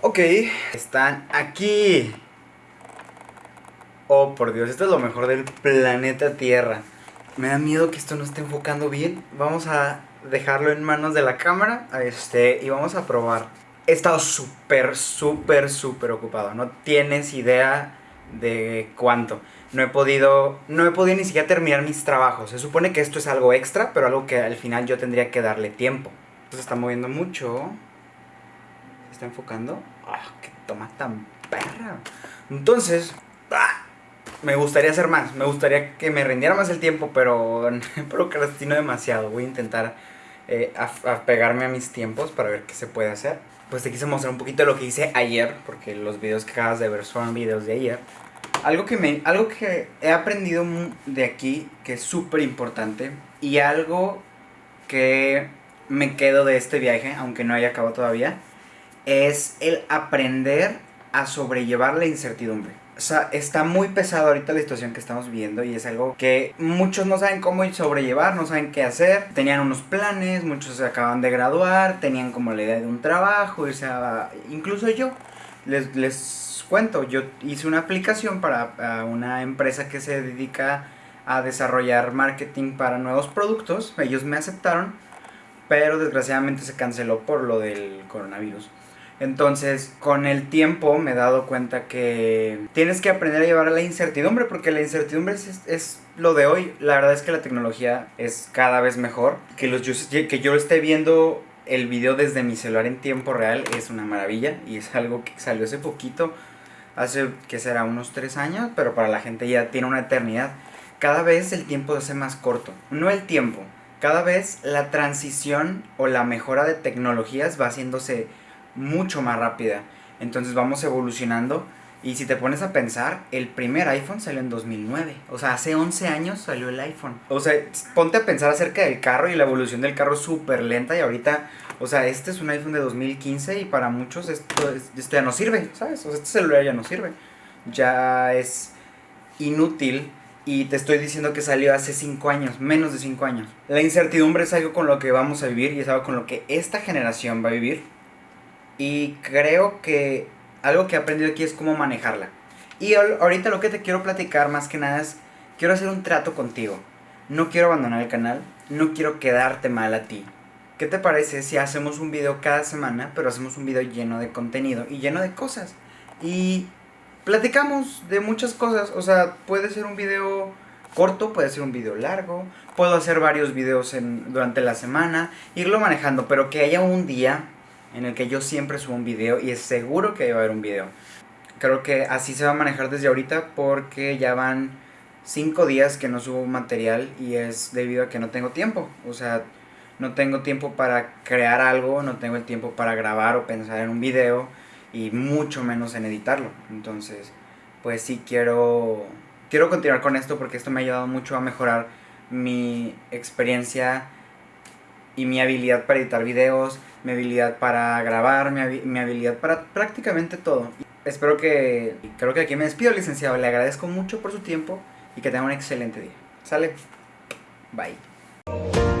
Ok, están aquí. Oh, por Dios, esto es lo mejor del planeta Tierra. Me da miedo que esto no esté enfocando bien. Vamos a dejarlo en manos de la cámara. Este, y vamos a probar. He estado súper, súper, súper ocupado. No tienes idea de cuánto. No he podido, no he podido ni siquiera terminar mis trabajos. Se supone que esto es algo extra, pero algo que al final yo tendría que darle tiempo. Se está moviendo mucho. Está enfocando. ¡Ah, qué toma tan perra! Entonces, ¡ah! me gustaría hacer más. Me gustaría que me rindiera más el tiempo, pero procrastino demasiado. Voy a intentar eh, apegarme a mis tiempos para ver qué se puede hacer. Pues te quise mostrar un poquito de lo que hice ayer, porque los videos que acabas de ver son videos de ayer. Algo que, me, algo que he aprendido de aquí, que es súper importante, y algo que me quedo de este viaje, aunque no haya acabado todavía, es el aprender a sobrellevar la incertidumbre. O sea, está muy pesado ahorita la situación que estamos viviendo y es algo que muchos no saben cómo sobrellevar, no saben qué hacer. Tenían unos planes, muchos se acaban de graduar, tenían como la idea de un trabajo, o sea, incluso yo les, les cuento, yo hice una aplicación para una empresa que se dedica a desarrollar marketing para nuevos productos. Ellos me aceptaron, pero desgraciadamente se canceló por lo del coronavirus. Entonces, con el tiempo me he dado cuenta que tienes que aprender a llevar a la incertidumbre, porque la incertidumbre es, lo de hoy. La verdad es que la tecnología es cada vez mejor. Que, los, que yo esté viendo el video desde mi celular en tiempo real es una maravilla y es algo que salió hace poquito, hace que será unos tres años, pero para la gente ya tiene una eternidad. Cada vez el tiempo se hace más corto. No el tiempo, cada vez la transición o la mejora de tecnologías va haciéndose mucho más rápida. Entonces vamos evolucionando. Y si te pones a pensar, el primer iPhone salió en 2009. O sea, hace 11 años salió el iPhone. O sea, ponte a pensar acerca del carro y la evolución del carro súper lenta. Y ahorita, o sea, este es un iPhone de 2015 y para muchos esto, esto ya no sirve, ¿sabes? O sea, este celular ya no sirve. Ya es inútil y te estoy diciendo que salió hace 5 años, menos de 5 años. La incertidumbre es algo con lo que vamos a vivir y es algo con lo que esta generación va a vivir. Y creo que algo que he aprendido aquí es cómo manejarla. Y ahorita lo que te quiero platicar más que nada es, quiero hacer un trato contigo. No quiero abandonar el canal, no quiero quedarte mal a ti. ¿Qué te parece si hacemos un video cada semana, pero hacemos un video lleno de contenido y lleno de cosas? Y platicamos de muchas cosas, o sea, puede ser un video corto, puede ser un video largo, puedo hacer varios videos en, durante la semana, irlo manejando, pero que haya un día en el que yo siempre subo un video y es seguro que va a haber un video. Creo que así se va a manejar desde ahorita porque ya van 5 días que no subo material y es debido a que no tengo tiempo. O sea, no tengo tiempo para crear algo, no tengo el tiempo para grabar o pensar en un video y mucho menos en editarlo. Entonces, pues sí quiero quiero continuar con esto porque esto me ha ayudado mucho a mejorar mi experiencia y mi habilidad para editar videos, mi habilidad para grabar, mi, habilidad para prácticamente todo. Espero que, creo que aquí me despido, licenciado. Le agradezco mucho por su tiempo y que tenga un excelente día. Sale. Bye.